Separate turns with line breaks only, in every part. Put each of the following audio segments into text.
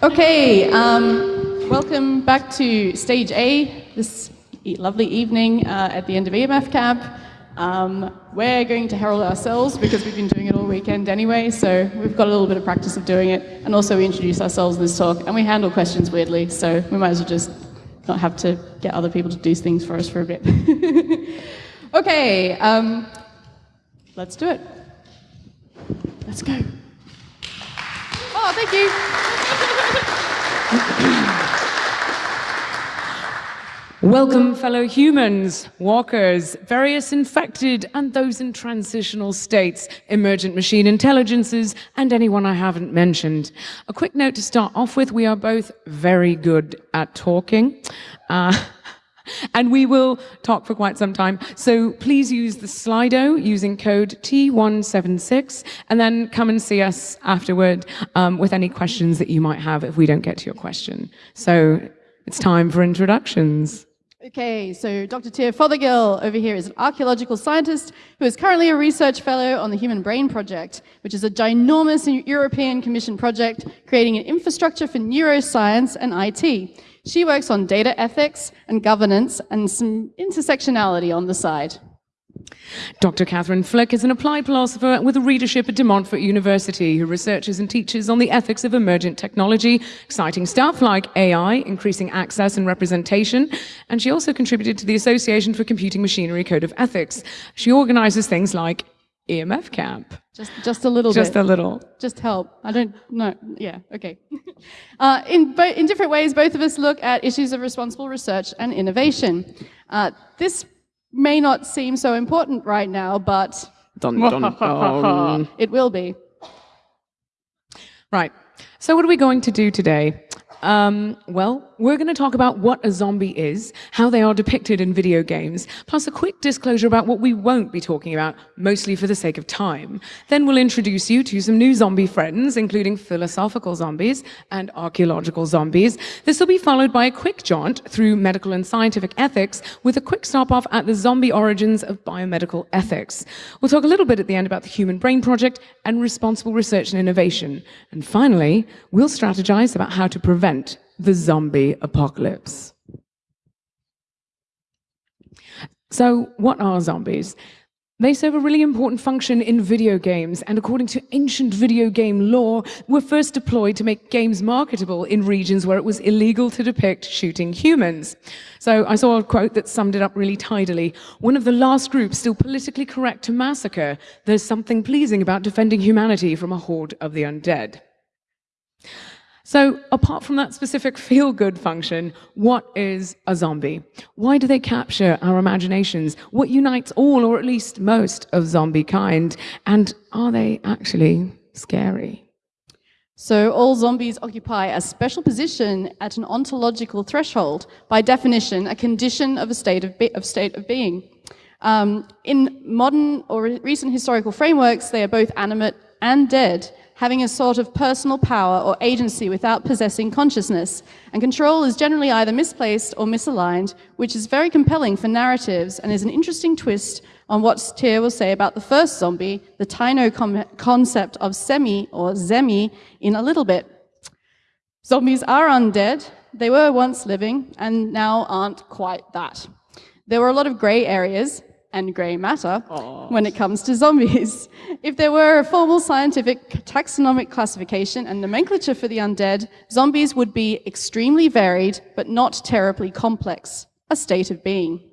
Okay, um, welcome back to stage A this lovely evening uh, at the end of EMF camp. Um, we're going to herald ourselves because we've been doing it all weekend anyway, so we've got a little bit of practice of doing it. And also, we introduce ourselves in this talk, and we handle questions weirdly, so we might as well just not have to get other people to do things for us for a bit. okay, um, let's do it. Let's go. Oh, thank you.
Welcome, fellow humans, walkers, various infected, and those in transitional states, emergent machine intelligences, and anyone I haven't mentioned. A quick note to start off with we are both very good at talking. Uh, and we will talk for quite some time. So please use the Slido using code T176 and then come and see us afterward um, with any questions that you might have if we don't get to your question. So it's time for introductions.
Okay, so Dr. Tia Fothergill over here is an archaeological scientist who is currently a research fellow on the Human Brain Project, which is a ginormous European Commission project creating an infrastructure for neuroscience and IT. She works on data ethics and governance and some intersectionality on the side.
Dr. Catherine Flick is an applied philosopher with a readership at De Montfort University who researches and teaches on the ethics of emergent technology, exciting stuff like AI, increasing access and representation, and she also contributed to the Association for Computing Machinery Code of Ethics. She organizes things like EMF camp.
Just, just a little
Just
bit.
a little.
Just help. I don't know. Yeah, okay. uh, in, in different ways, both of us look at issues of responsible research and innovation. Uh, this may not seem so important right now, but
Dun, dun, dun.
it will be.
Right. So, what are we going to do today? Um, well, we're going to talk about what a zombie is, how they are depicted in video games, plus a quick disclosure about what we won't be talking about, mostly for the sake of time. Then we'll introduce you to some new zombie friends, including philosophical zombies and archaeological zombies. This will be followed by a quick jaunt through medical and scientific ethics with a quick stop off at the zombie origins of biomedical ethics. We'll talk a little bit at the end about the Human Brain Project and responsible research and innovation. And finally, we'll strategize about how to prevent the zombie apocalypse. So, what are zombies? They serve a really important function in video games, and according to ancient video game lore, were first deployed to make games marketable in regions where it was illegal to depict shooting humans. So I saw a quote that summed it up really tidily. One of the last groups still politically correct to massacre. There's something pleasing about defending humanity from a horde of the undead. So, apart from that specific feel good function, what is a zombie? Why do they capture our imaginations? What unites all, or at least most, of zombie kind? And are they actually scary?
So, all zombies occupy a special position at an ontological threshold, by definition, a condition of a state of, of, state of being. Um, in modern or recent historical frameworks, they are both animate and dead, having a sort of personal power or agency without possessing consciousness. And control is generally either misplaced or misaligned, which is very compelling for narratives and is an interesting twist on what Tia will say about the first zombie, the Taino concept of semi or zemi, in a little bit. Zombies are undead. They were once living and now aren't quite that. There were a lot of grey areas, and grey matter when it comes to zombies. If there were a formal scientific taxonomic classification and nomenclature for the undead, zombies would be extremely varied but not terribly complex, a state of being.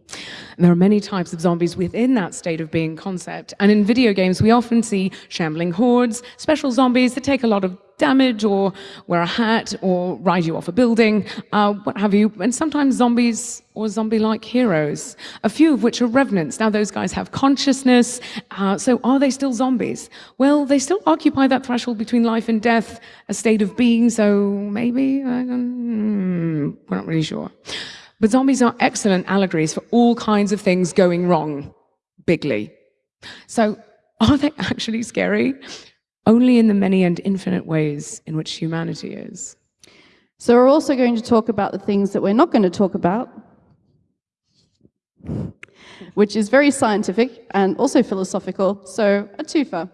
There are many types of zombies within that state of being concept. And in video games, we often see shambling hordes, special zombies that take a lot of damage or wear a hat or ride you off a building, uh, what have you. And sometimes zombies or zombie like heroes, a few of which are revenants. Now, those guys have consciousness. Uh, so, are they still zombies? Well, they still occupy that threshold between life and death, a state of being. So, maybe? I we're not really sure. But zombies are excellent allegories for all kinds of things going wrong, bigly. So, are they actually scary? Only in the many and infinite ways in which humanity is.
So, we're also going to talk about the things that we're not going to talk about, which is very scientific and also philosophical. So, a twofer.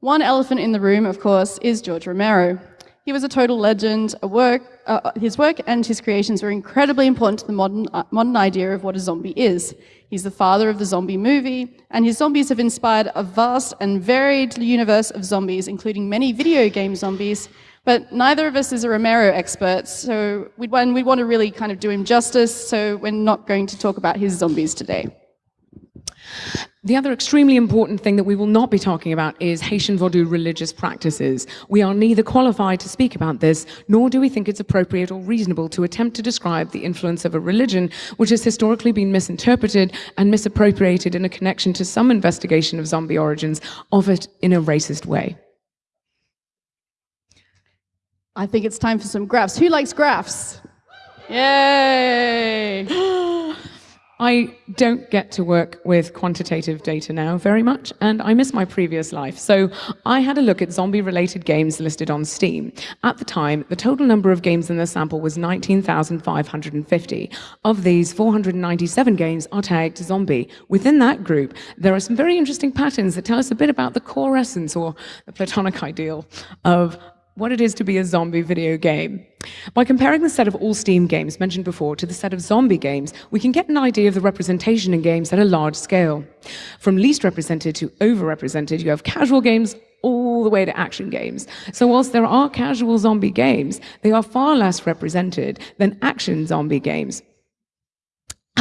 One elephant in the room, of course, is George Romero. he was a total legend. A work, uh, his work and his creations were incredibly important to the modern, uh, modern idea of what a zombie is. He's the father of the zombie movie, and his zombies have inspired a vast and varied universe of zombies, including many video game zombies. But neither of us is a Romero expert, so we'd, we want to really kind of do him justice, so we're not going to talk about his zombies today.
The other extremely important thing that we will not be talking about is Haitian Vodou religious practices. We are neither qualified to speak about this, nor do we think it's appropriate or reasonable to attempt to describe the influence of a religion which has historically been misinterpreted and misappropriated in a connection to some investigation of zombie origins of it in a racist way.
I think it's time for some graphs. Who likes graphs? Yay!
I don't get to work with quantitative data now very much, and I miss my previous life. So I had a look at zombie-related games listed on Steam. At the time, the total number of games in the sample was 19,550. Of these, 497 games are tagged zombie. Within that group, there are some very interesting patterns that tell us a bit about the core essence or the platonic ideal of what it is to be a zombie video game. By comparing the set of all Steam games mentioned before to the set of zombie games, we can get an idea of the representation in games at a large scale. From least represented to overrepresented, you have casual games all the way to action games. So whilst there are casual zombie games, they are far less represented than action zombie games.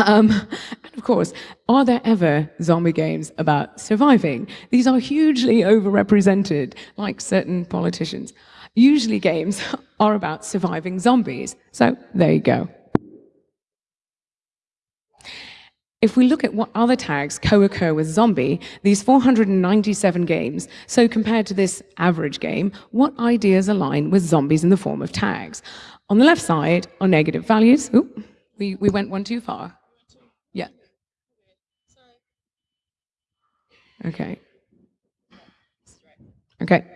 Um, and of course, are there ever zombie games about surviving? These are hugely overrepresented, like certain politicians. Usually games are about surviving zombies. So there you go. If we look at what other tags co-occur with zombie, these 497 games, so compared to this average game, what ideas align with zombies in the form of tags? On the left side are negative values. Ooh, we, we went one too far. Yeah. Okay. Okay.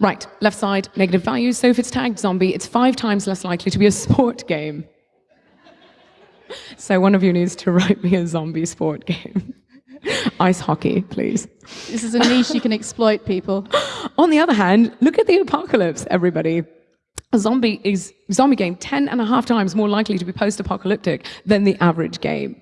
Right, left side, negative values. So if it's tagged zombie, it's five times less likely to be a sport game. so one of you needs to write me a zombie sport game. Ice hockey, please.
This is a niche you can exploit, people.
On the other hand, look at the apocalypse, everybody. A zombie is zombie game 10 and a half times more likely to be post-apocalyptic than the average game.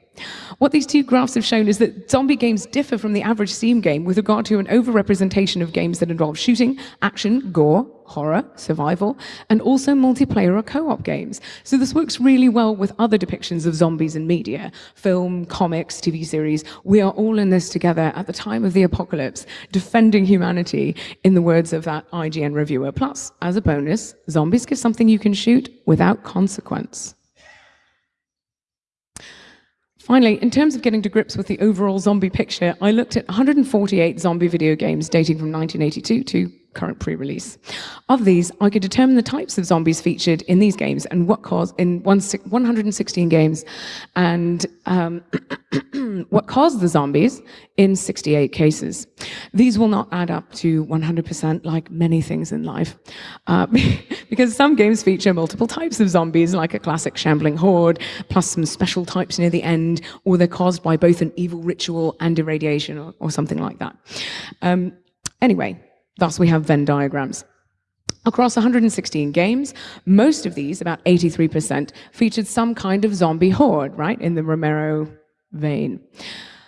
What these two graphs have shown is that zombie games differ from the average Steam game with regard to an overrepresentation of games that involve shooting, action, gore, horror, survival, and also multiplayer or co-op games. So this works really well with other depictions of zombies in media, film, comics, TV series. We are all in this together at the time of the apocalypse, defending humanity, in the words of that IGN reviewer. Plus, as a bonus, zombies give something you can shoot without consequence. Finally, in terms of getting to grips with the overall zombie picture, I looked at 148 zombie video games dating from 1982 to current pre-release. Of these, I could determine the types of zombies featured in these games and what caused in 116 games and um, what caused the zombies in 68 cases. These will not add up to 100% like many things in life uh, because some games feature multiple types of zombies like a classic shambling horde plus some special types near the end or they're caused by both an evil ritual and irradiation or, or something like that. Um, anyway, Thus, we have Venn diagrams. Across 116 games, most of these, about 83%, featured some kind of zombie horde, right, in the Romero vein.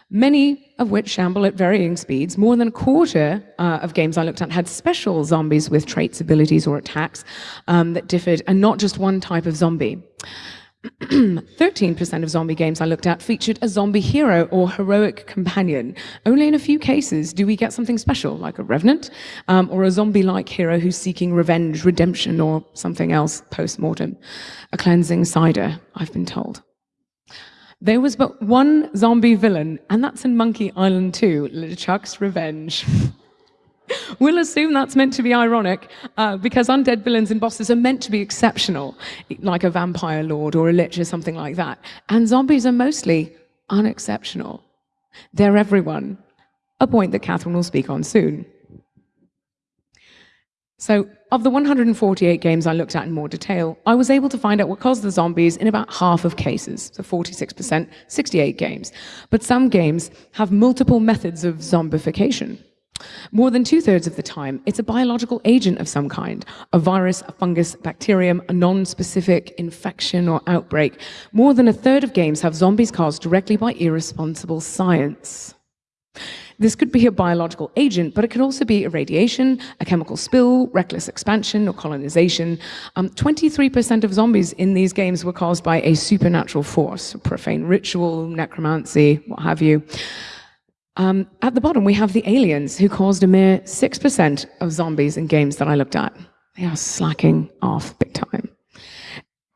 Many of which shamble at varying speeds. More than a quarter uh, of games I looked at had special zombies with traits, abilities, or attacks um, that differed, and not just one type of zombie. 13% of zombie games I looked at featured a zombie hero or heroic companion. Only in a few cases do we get something special, like a revenant, um, or a zombie-like hero who's seeking revenge, redemption, or something else post-mortem. A cleansing cider, I've been told. There was but one zombie villain, and that's in Monkey Island 2, LeChuck's Revenge. we'll assume that's meant to be ironic uh, because undead villains and bosses are meant to be exceptional, like a vampire lord or a lich or something like that. And zombies are mostly unexceptional. They're everyone, a point that Catherine will speak on soon. So, of the 148 games I looked at in more detail, I was able to find out what caused the zombies in about half of cases, so 46%, 68 games. But some games have multiple methods of zombification. More than two thirds of the time, it's a biological agent of some kind a virus, a fungus, bacterium, a non specific infection or outbreak. More than a third of games have zombies caused directly by irresponsible science. This could be a biological agent, but it could also be irradiation, a chemical spill, reckless expansion, or colonization. 23% um, of zombies in these games were caused by a supernatural force, profane ritual, necromancy, what have you. Um, at the bottom, we have the aliens, who caused a mere 6% of zombies in games that I looked at. They are slacking off big time.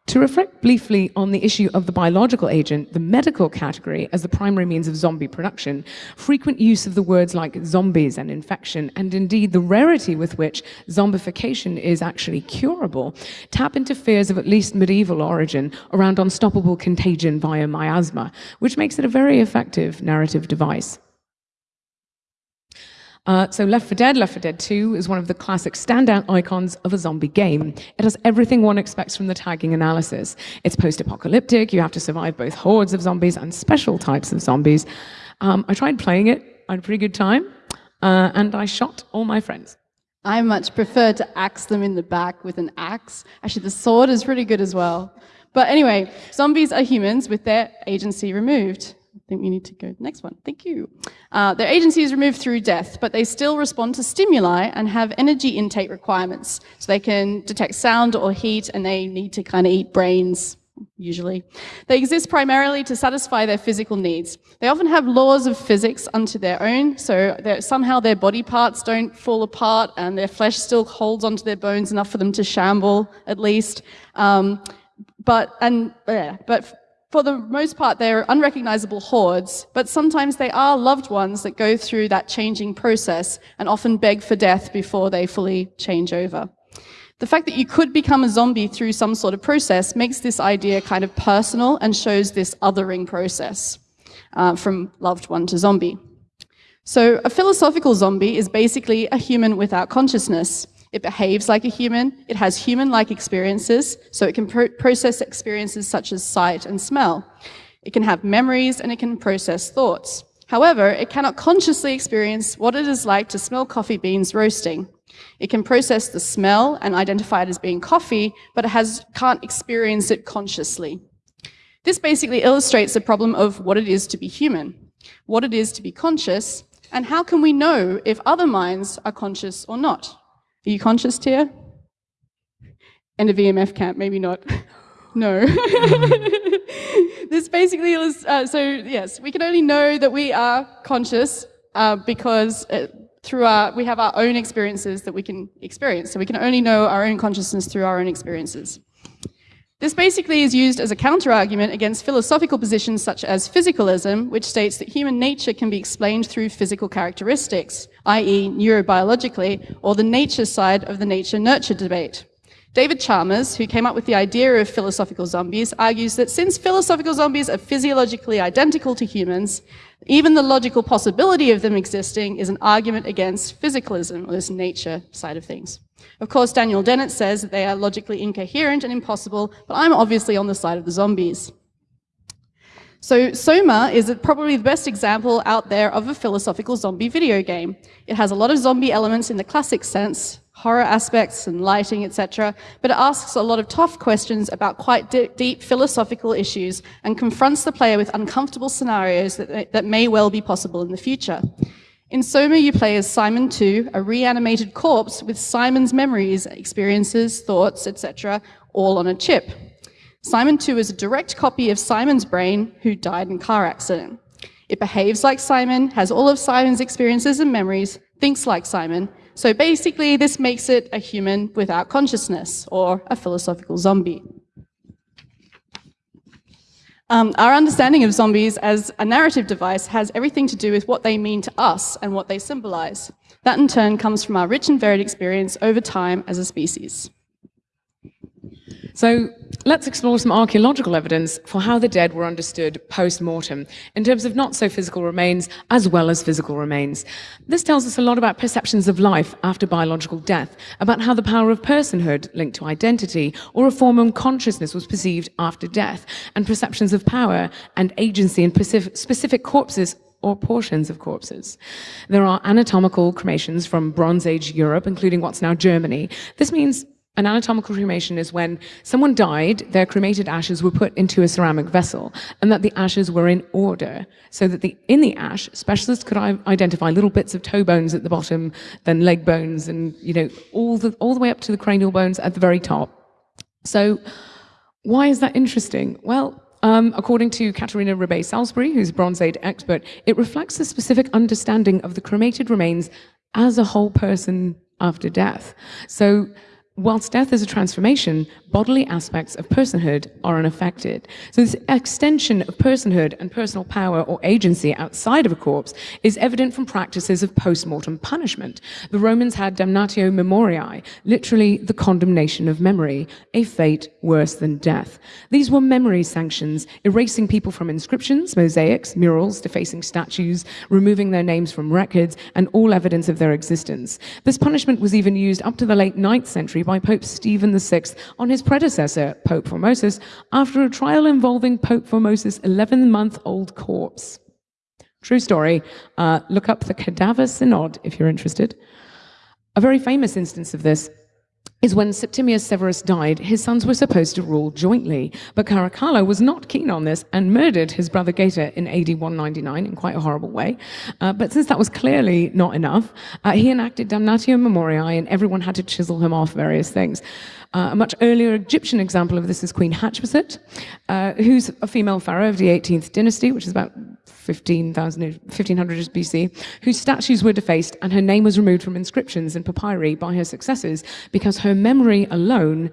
To reflect briefly on the issue of the biological agent, the medical category as the primary means of zombie production, frequent use of the words like zombies and infection, and indeed the rarity with which zombification is actually curable, tap into fears of at least medieval origin around unstoppable contagion via miasma, which makes it a very effective narrative device. Uh, so Left 4 Dead, Left 4 Dead 2 is one of the classic standout icons of a zombie game. It has everything one expects from the tagging analysis. It's post-apocalyptic, you have to survive both hordes of zombies and special types of zombies. Um, I tried playing it, I had a pretty good time, uh, and I shot all my friends.
I much prefer to axe them in the back with an axe. Actually, the sword is pretty good as well. But anyway, zombies are humans with their agency removed. Think we need to go to the next one. Thank you. Uh, their agency is removed through death, but they still respond to stimuli and have energy intake requirements. So they can detect sound or heat and they need to kind of eat brains, usually. They exist primarily to satisfy their physical needs. They often have laws of physics unto their own, so somehow their body parts don't fall apart and their flesh still holds onto their bones enough for them to shamble, at least. Um, but, and, yeah, but for the most part, they're unrecognizable hordes, but sometimes they are loved ones that go through that changing process and often beg for death before they fully change over. The fact that you could become a zombie through some sort of process makes this idea kind of personal and shows this othering process uh, from loved one to zombie. So a philosophical zombie is basically a human without consciousness. It behaves like a human, it has human-like experiences, so it can pro process experiences such as sight and smell. It can have memories and it can process thoughts. However, it cannot consciously experience what it is like to smell coffee beans roasting. It can process the smell and identify it as being coffee, but it has, can't experience it consciously. This basically illustrates the problem of what it is to be human, what it is to be conscious, and how can we know if other minds are conscious or not? Are you conscious, Tia? And a EMF camp, maybe not. no. this basically is, uh, so yes, we can only know that we are conscious uh, because uh, through our, we have our own experiences that we can experience. So we can only know our own consciousness through our own experiences. This basically is used as a counter-argument against philosophical positions such as physicalism, which states that human nature can be explained through physical characteristics, i.e. neurobiologically, or the nature side of the nature-nurture debate. David Chalmers, who came up with the idea of philosophical zombies, argues that since philosophical zombies are physiologically identical to humans, even the logical possibility of them existing is an argument against physicalism, or this nature side of things. Of course, Daniel Dennett says that they are logically incoherent and impossible, but I'm obviously on the side of the zombies. So Soma is probably the best example out there of a philosophical zombie video game. It has a lot of zombie elements in the classic sense, horror aspects and lighting, etc., but it asks a lot of tough questions about quite deep philosophical issues and confronts the player with uncomfortable scenarios that, that may well be possible in the future. In Soma, you play as Simon 2, a reanimated corpse with Simon's memories, experiences, thoughts, etc., all on a chip. Simon 2 is a direct copy of Simon's brain, who died in a car accident. It behaves like Simon, has all of Simon's experiences and memories, thinks like Simon. So basically, this makes it a human without consciousness, or a philosophical zombie. Um, our understanding of zombies as a narrative device has everything to do with what they mean to us and what they symbolize. That in turn comes from our rich and varied experience over time as a species.
So let's explore some archaeological evidence for how the dead were understood post-mortem in terms of not so physical remains as well as physical remains. This tells us a lot about perceptions of life after biological death, about how the power of personhood linked to identity or a form of consciousness was perceived after death, and perceptions of power and agency in specific corpses or portions of corpses. There are anatomical cremations from Bronze Age Europe, including what's now Germany. This means an anatomical cremation is when someone died, their cremated ashes were put into a ceramic vessel, and that the ashes were in order, so that the, in the ash, specialists could identify little bits of toe bones at the bottom, then leg bones, and you know all the all the way up to the cranial bones at the very top. So, why is that interesting? Well, um, according to Katharina Rebay-Salisbury, who's a Bronze Age expert, it reflects a specific understanding of the cremated remains as a whole person after death. So Whilst death is a transformation, bodily aspects of personhood are unaffected. So this extension of personhood and personal power or agency outside of a corpse is evident from practices of post-mortem punishment. The Romans had damnatio memoriae, literally the condemnation of memory, a fate worse than death. These were memory sanctions, erasing people from inscriptions, mosaics, murals, defacing statues, removing their names from records, and all evidence of their existence. This punishment was even used up to the late 9th century by Pope Stephen VI on his predecessor, Pope Formosus, after a trial involving Pope Formosus' 11-month-old corpse. True story. Uh, look up the Cadaver Synod if you're interested. A very famous instance of this is when Septimius Severus died, his sons were supposed to rule jointly, but Caracalla was not keen on this and murdered his brother Geta in AD 199 in quite a horrible way. Uh, but since that was clearly not enough, uh, he enacted damnatio memoriae and everyone had to chisel him off various things. Uh, a much earlier Egyptian example of this is Queen Hatshepsut, uh, who's a female pharaoh of the 18th dynasty, which is about 1500 BC, whose statues were defaced and her name was removed from inscriptions and papyri by her successors because her memory alone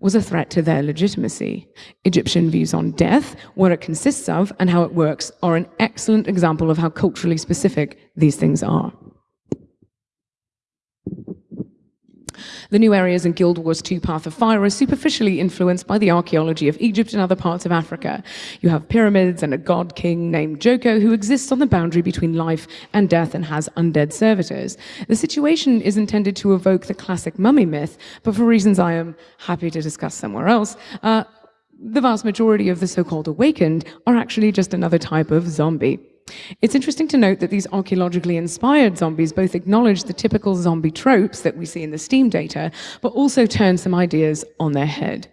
was a threat to their legitimacy. Egyptian views on death, what it consists of, and how it works are an excellent example of how culturally specific these things are. The new areas in Guild Wars 2 Path of Fire are superficially influenced by the archaeology of Egypt and other parts of Africa. You have pyramids and a god king named Joko who exists on the boundary between life and death and has undead servitors. The situation is intended to evoke the classic mummy myth, but for reasons I am happy to discuss somewhere else, uh, the vast majority of the so-called awakened are actually just another type of zombie. It's interesting to note that these archaeologically inspired zombies both acknowledge the typical zombie tropes that we see in the STEAM data, but also turn some ideas on their head.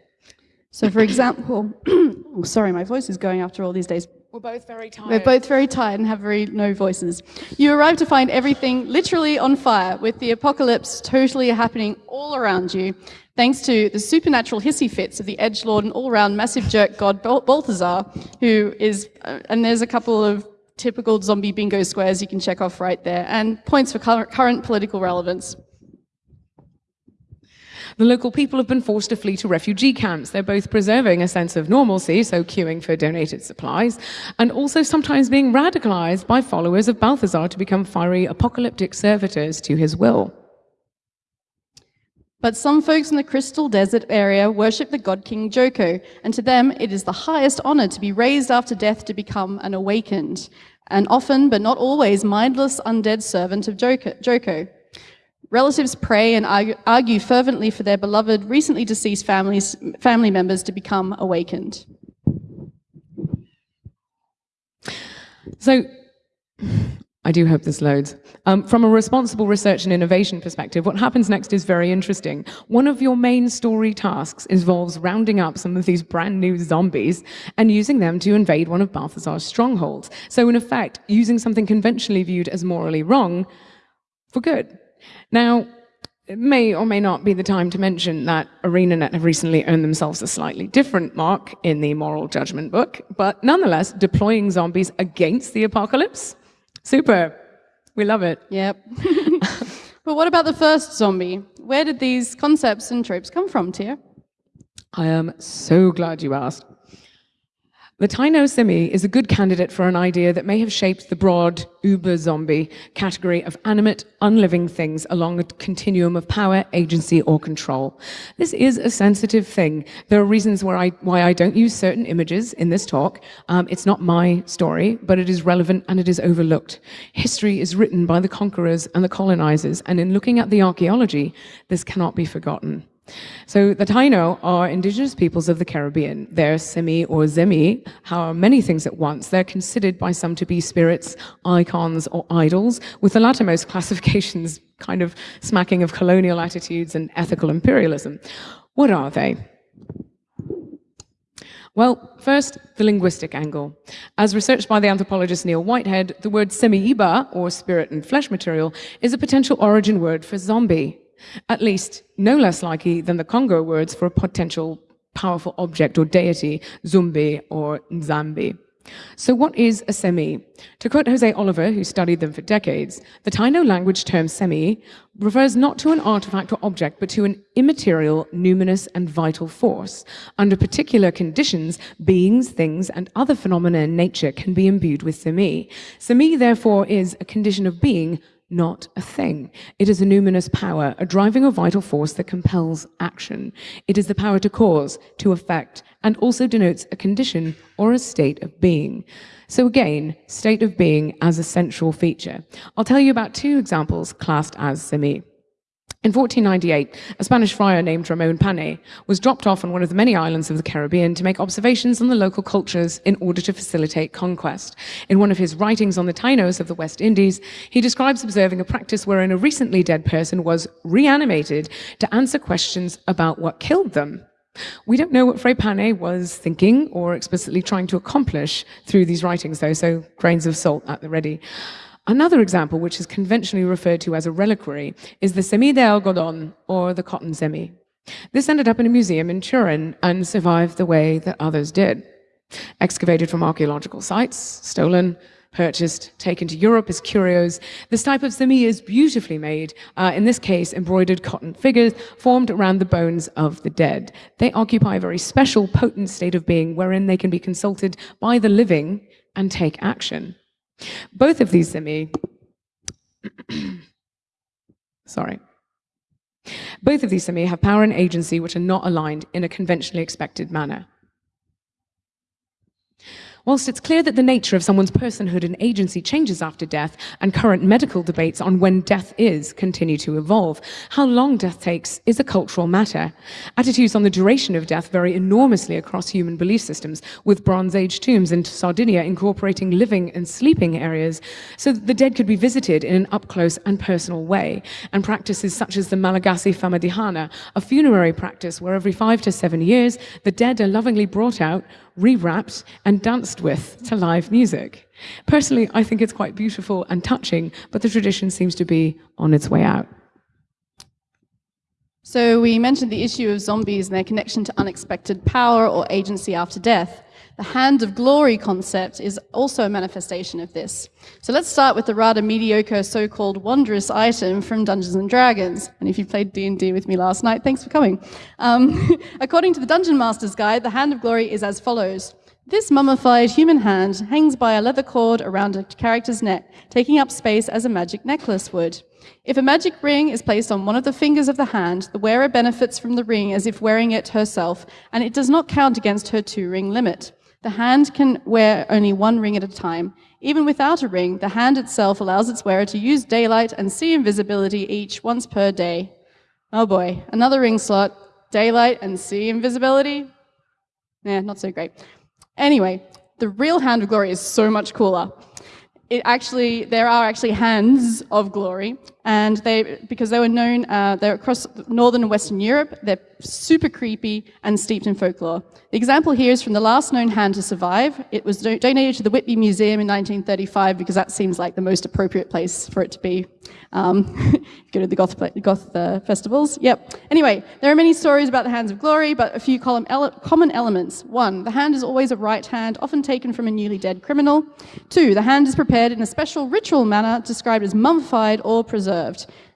So for example, oh, sorry, my voice is going after all these days.
We're both very tired.
We're both very tired and have very no voices. You arrive to find everything literally on fire, with the apocalypse totally happening all around you, thanks to the supernatural hissy fits of the edgelord and all-round massive jerk god Balthazar, who is, uh, and there's a couple of typical zombie bingo squares you can check off right there, and points for current political relevance.
The local people have been forced to flee to refugee camps. They're both preserving a sense of normalcy, so queuing for donated supplies, and also sometimes being radicalized by followers of Balthazar to become fiery apocalyptic servitors to his will.
But some folks in the Crystal Desert area worship the god king Joko, and to them it is the highest honor to be raised after death to become an awakened, and often, but not always, mindless undead servant of Joko. Relatives pray and argue fervently for their beloved, recently deceased families, family members to become awakened.
So, I do hope this loads. Um, from a responsible research and innovation perspective, what happens next is very interesting. One of your main story tasks involves rounding up some of these brand new zombies and using them to invade one of Balthazar's strongholds. So in effect, using something conventionally viewed as morally wrong for good. Now, it may or may not be the time to mention that ArenaNet have recently earned themselves a slightly different mark in the moral judgment book, but nonetheless, deploying zombies against the apocalypse Super. We love it.
Yep. but what about the first zombie? Where did these concepts and tropes come from, Tia?
I am so glad you asked. The Taino simi is a good candidate for an idea that may have shaped the broad uber-zombie category of animate, unliving things along a continuum of power, agency, or control. This is a sensitive thing. There are reasons I, why I don't use certain images in this talk. Um, it's not my story, but it is relevant and it is overlooked. History is written by the conquerors and the colonizers, and in looking at the archaeology, this cannot be forgotten. So the Taino are indigenous peoples of the Caribbean. They're Semi or Zemi, are many things at once. They're considered by some to be spirits, icons, or idols, with the lattermost classifications kind of smacking of colonial attitudes and ethical imperialism. What are they? Well, first, the linguistic angle. As researched by the anthropologist Neil Whitehead, the word semi-iba, or spirit and flesh material, is a potential origin word for zombie, at least no less likely than the Congo words for a potential powerful object or deity, zumbi or nzambi. So what is a semi? To quote Jose Oliver, who studied them for decades, the Taino language term semi refers not to an artifact or object, but to an immaterial, numinous, and vital force. Under particular conditions, beings, things, and other phenomena in nature can be imbued with semi. Semi, therefore, is a condition of being not a thing. It is a numinous power, a driving or vital force that compels action. It is the power to cause, to affect, and also denotes a condition or a state of being. So again, state of being as a central feature. I'll tell you about two examples classed as semi. In 1498, a Spanish friar named Ramon Pane was dropped off on one of the many islands of the Caribbean to make observations on the local cultures in order to facilitate conquest. In one of his writings on the Tainos of the West Indies, he describes observing a practice wherein a recently dead person was reanimated to answer questions about what killed them. We don't know what Fray Pane was thinking or explicitly trying to accomplish through these writings, though, so grains of salt at the ready. Another example, which is conventionally referred to as a reliquary, is the semi de algodón, or the cotton semi. This ended up in a museum in Turin and survived the way that others did. Excavated from archaeological sites, stolen, purchased, taken to Europe as curios. This type of semi is beautifully made, uh, in this case, embroidered cotton figures formed around the bones of the dead. They occupy a very special, potent state of being wherein they can be consulted by the living and take action. Both of these semi, sorry, both of these semi have power and agency which are not aligned in a conventionally expected manner. Whilst it's clear that the nature of someone's personhood and agency changes after death, and current medical debates on when death is continue to evolve, how long death takes is a cultural matter. Attitudes on the duration of death vary enormously across human belief systems, with Bronze Age tombs in Sardinia incorporating living and sleeping areas so that the dead could be visited in an up-close and personal way, and practices such as the Malagasy Famadihana, a funerary practice where every five to seven years the dead are lovingly brought out, rewrapped and danced with to live music. Personally, I think it's quite beautiful and touching, but the tradition seems to be on its way out.
So we mentioned the issue of zombies and their connection to unexpected power or agency after death. The hand of glory concept is also a manifestation of this. So let's start with the rather mediocre so-called wondrous item from Dungeons & Dragons. And if you played D&D with me last night, thanks for coming. Um, according to the Dungeon Master's Guide, the hand of glory is as follows. This mummified human hand hangs by a leather cord around a character's neck, taking up space as a magic necklace would. If a magic ring is placed on one of the fingers of the hand, the wearer benefits from the ring as if wearing it herself, and it does not count against her two-ring limit. The hand can wear only one ring at a time. Even without a ring, the hand itself allows its wearer to use daylight and see invisibility each once per day. Oh boy, another ring slot, daylight and see invisibility? Yeah, not so great. Anyway, the real hand of glory is so much cooler. It actually, there are actually hands of glory, and they, because they were known, uh, they're across northern and western Europe, they're super creepy and steeped in folklore. The example here is from the last known hand to survive. It was do donated to the Whitby Museum in 1935 because that seems like the most appropriate place for it to be. Um, go to the Goth, Goth uh, festivals. Yep. Anyway, there are many stories about the hands of glory, but a few ele common elements. One, the hand is always a right hand, often taken from a newly dead criminal. Two, the hand is prepared in a special ritual manner described as mummified or preserved.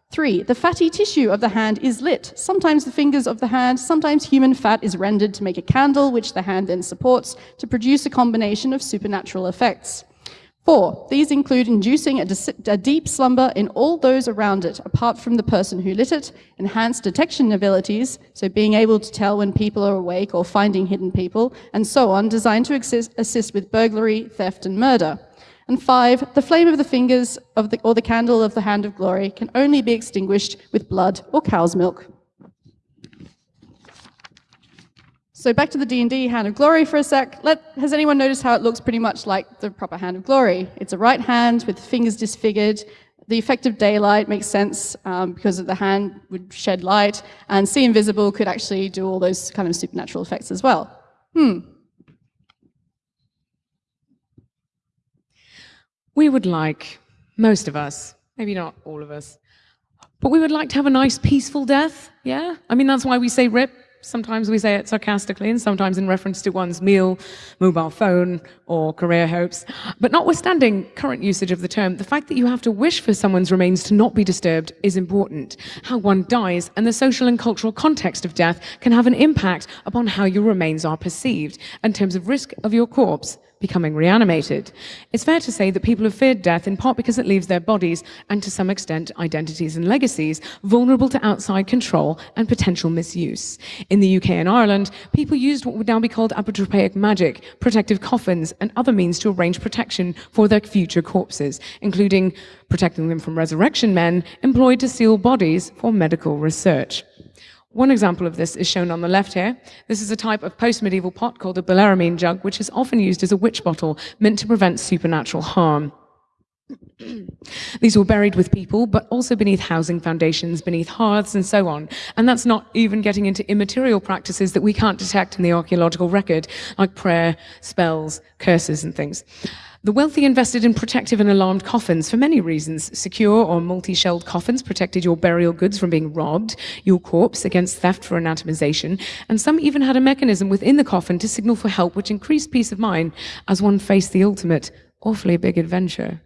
Three, the fatty tissue of the hand is lit. Sometimes the fingers of the hand, sometimes human fat is rendered to make a candle, which the hand then supports to produce a combination of supernatural effects. Four, these include inducing a, a, deep slumber in all those around it, apart from the person who lit it, enhanced detection abilities, so being able to tell when people are awake or finding hidden people, and so on, designed to assist, assist with burglary, theft, and murder. And five, the flame of the fingers of the, or the candle of the hand of glory can only be extinguished with blood or cow's milk. So back to the D&D Hand of Glory for a sec. Let, has anyone noticed how it looks pretty much like the proper Hand of Glory? It's a right hand with fingers disfigured. The effect of daylight makes sense um, because the hand would shed light, and See Invisible could actually do all those kind of supernatural effects as well. Hmm.
We would like, most of us, maybe not all of us, but we would like to have a nice peaceful death, yeah? I mean, that's why we say RIP Sometimes we say it sarcastically and sometimes in reference to one's meal, mobile phone, or career hopes. But notwithstanding current usage of the term, the fact that you have to wish for someone's remains to not be disturbed is important. How one dies and the social and cultural context of death can have an impact upon how your remains are perceived in terms of risk of your corpse becoming reanimated. It's fair to say that people have feared death in part because it leaves their bodies, and to some extent identities and legacies, vulnerable to outside control and potential misuse. In the UK and Ireland, people used what would now be called apotropaic magic, protective coffins, and other means to arrange protection for their future corpses, including protecting them from resurrection men employed to seal bodies for medical research. One example of this is shown on the left here. This is a type of post-medieval pot called a bellarmine jug, which is often used as a witch bottle, meant to prevent supernatural harm. These were buried with people, but also beneath housing foundations, beneath hearths, and so on. And that's not even getting into immaterial practices that we can't detect in the archaeological record, like prayer, spells, curses, and things. The wealthy invested in protective and alarmed coffins for many reasons. Secure or multi-shelled coffins protected your burial goods from being robbed, your corpse against theft for anatomization, and some even had a mechanism within the coffin to signal for help, which increased peace of mind as one faced the ultimate, awfully big adventure.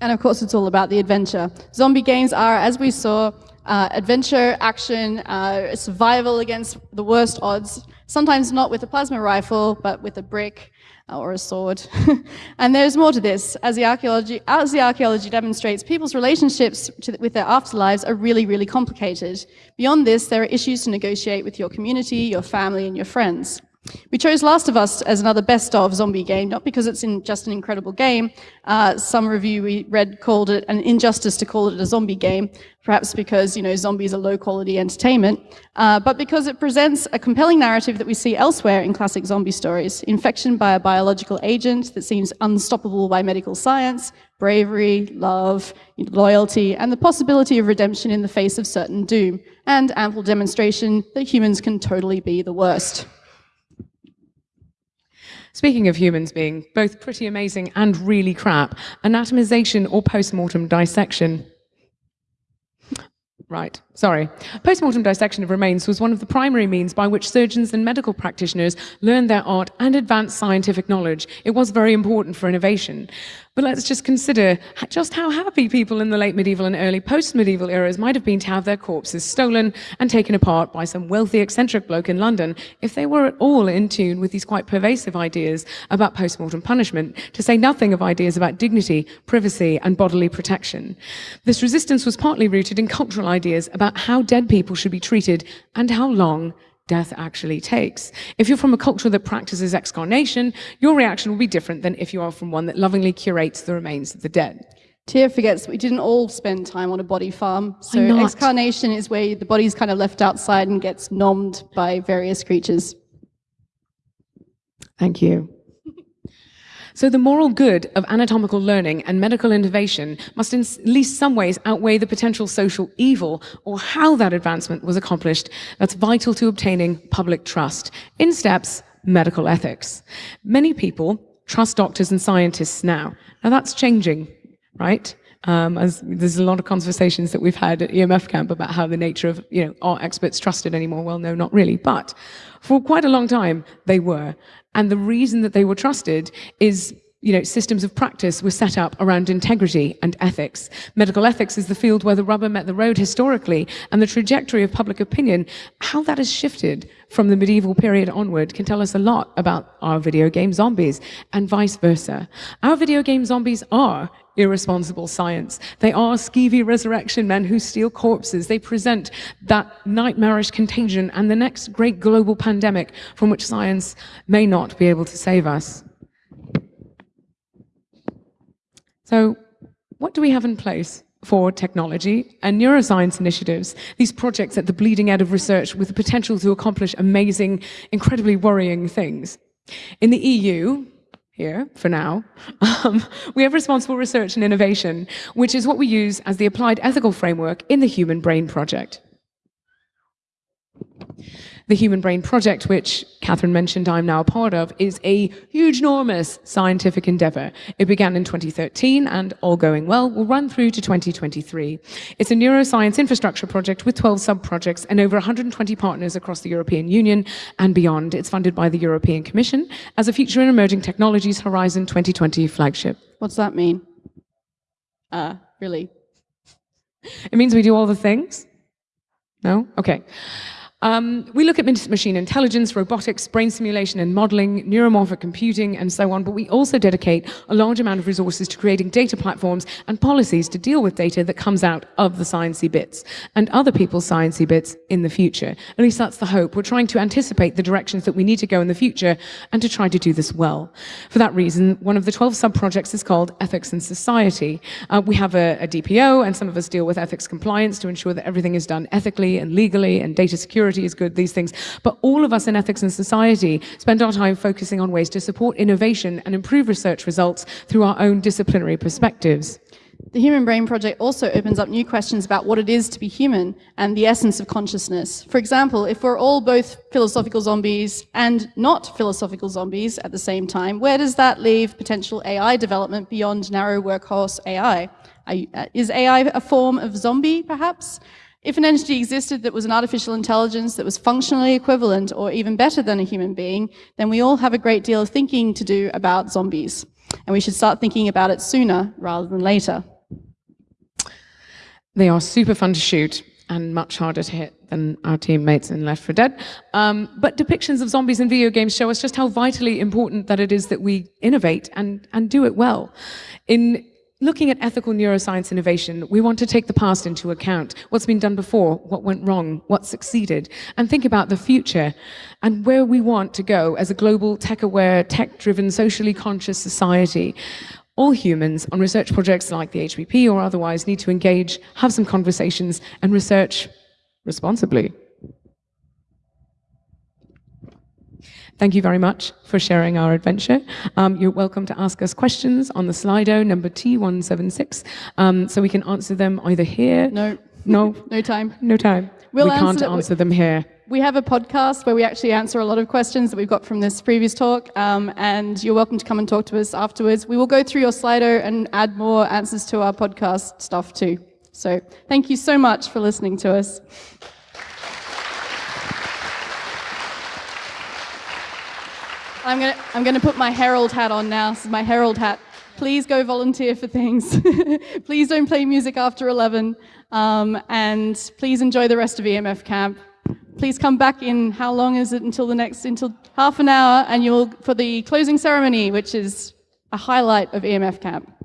And of course, it's all about the adventure. Zombie games are, as we saw, uh, adventure, action, uh, survival against the worst odds, sometimes not with a plasma rifle, but with a brick, Uh, or a sword. and there's more to this. As the archaeology, as the archaeology demonstrates, people's relationships the, with their afterlives are really, really complicated. Beyond this, there are issues to negotiate with your community, your family, and your friends. We chose Last of Us as another best of zombie game, not because it's in just an incredible game. Uh, some review we read called it an injustice to call it a zombie game, perhaps because, you know, zombies are low quality entertainment, uh, but because it presents a compelling narrative that we see elsewhere in classic zombie stories. Infection by a biological agent that seems unstoppable by medical science, bravery, love, loyalty, and the possibility of redemption in the face of certain doom, and ample demonstration that humans can totally be the worst.
Speaking of humans being both pretty amazing and really crap, anatomization or post-mortem dissection. Right, sorry. Post-mortem dissection of remains was one of the primary means by which surgeons and medical practitioners learned their art and advanced scientific knowledge. It was very important for innovation. But let's just consider just how happy people in the late medieval and early post-medieval eras might have been to have their corpses stolen and taken apart by some wealthy eccentric bloke in London if they were at all in tune with these quite pervasive ideas about post-mortem punishment, to say nothing of ideas about dignity, privacy and bodily protection. This resistance was partly rooted in cultural ideas about how dead people should be treated and how long death actually takes. If you're from a culture that practices excarnation, your reaction will be different than if you are from one that lovingly curates the remains of the dead.
Tia forgets we didn't all spend time on a body farm. So excarnation is where the body's kind of left outside and gets nommed by various creatures.
Thank you. So the moral good of anatomical learning and medical innovation must in at least some ways outweigh the potential social evil or how that advancement was accomplished that's vital to obtaining public trust. In steps, medical ethics. Many people trust doctors and scientists now. Now that's changing, right? Um, as there's a lot of conversations that we've had at EMF camp about how the nature of, you know, are experts trusted anymore? Well, no, not really. But for quite a long time, they were. And the reason that they were trusted is you know, systems of practice were set up around integrity and ethics. Medical ethics is the field where the rubber met the road historically, and the trajectory of public opinion, how that has shifted from the medieval period onward can tell us a lot about our video game zombies, and vice versa. Our video game zombies are irresponsible science. They are skeevy resurrection men who steal corpses. They present that nightmarish contagion and the next great global pandemic from which science may not be able to save us. So what do we have in place for technology and neuroscience initiatives, these projects at the bleeding edge of research with the potential to accomplish amazing, incredibly worrying things. In the EU, here for now, um, we have responsible research and innovation, which is what we use as the applied ethical framework in the Human Brain Project. The Human Brain Project, which Catherine mentioned I'm now a part of, is a huge, enormous scientific endeavor. It began in 2013 and, all going well, will run through to 2023. It's a neuroscience infrastructure project with 12 sub-projects and over 120 partners across the European Union and beyond. It's funded by the European Commission as a Future in Emerging Technologies Horizon 2020 flagship.
What's that mean? Uh, really?
It means we do all the things? No? Okay. Um, we look at machine intelligence, robotics, brain simulation and modeling, neuromorphic computing, and so on, but we also dedicate a large amount of resources to creating data platforms and policies to deal with data that comes out of the sciencey bits and other people's sciencey bits in the future. At least that's the hope. We're trying to anticipate the directions that we need to go in the future and to try to do this well. For that reason, one of the 12 sub-projects is called Ethics and Society. Uh, we have a, a DPO, and some of us deal with ethics compliance to ensure that everything is done ethically and legally and data security security is good, these things. But all of us in ethics and society spend our time focusing on ways to support innovation and improve research results through our own disciplinary perspectives.
The Human Brain Project also opens up new questions about what it is to be human and the essence of consciousness. For example, if we're all both philosophical zombies and not philosophical zombies at the same time, where does that leave potential AI development beyond narrow workhorse AI? Uh, is AI a form of zombie, perhaps? If an entity existed that was an artificial intelligence that was functionally equivalent or even better than a human being, then we all have a great deal of thinking to do about zombies. And we should start thinking about it sooner rather than later.
They are super fun to shoot and much harder to hit than our teammates in Left 4 Dead. Um, but depictions of zombies in video games show us just how vitally important that it is that we innovate and, and do it well. In looking at ethical neuroscience innovation, we want to take the past into account, what's been done before, what went wrong, what succeeded, and think about the future and where we want to go as a global tech-aware, tech-driven, socially conscious society. All humans on research projects like the HBP or otherwise need to engage, have some conversations, and research responsibly. Thank you very much for sharing our adventure. Um, you're welcome to ask us questions on the Slido number T176, um, so we can answer them either here.
No.
No.
no time.
No time. We'll we can't answer, answer them here.
We have a podcast where we actually answer a lot of questions that we've got from this previous talk, um, and you're welcome to come and talk to us afterwards. We will go through your Slido and add more answers to our podcast stuff too. So thank you so much for listening to us. I'm gonna, I'm gonna put my Herald hat on now. This is my Herald hat. Please go volunteer for things. please don't play music after 11. Um, and please enjoy the rest of EMF camp. Please come back in, how long is it until the next, until half an hour, and you'll, for the closing ceremony, which is a highlight of EMF camp.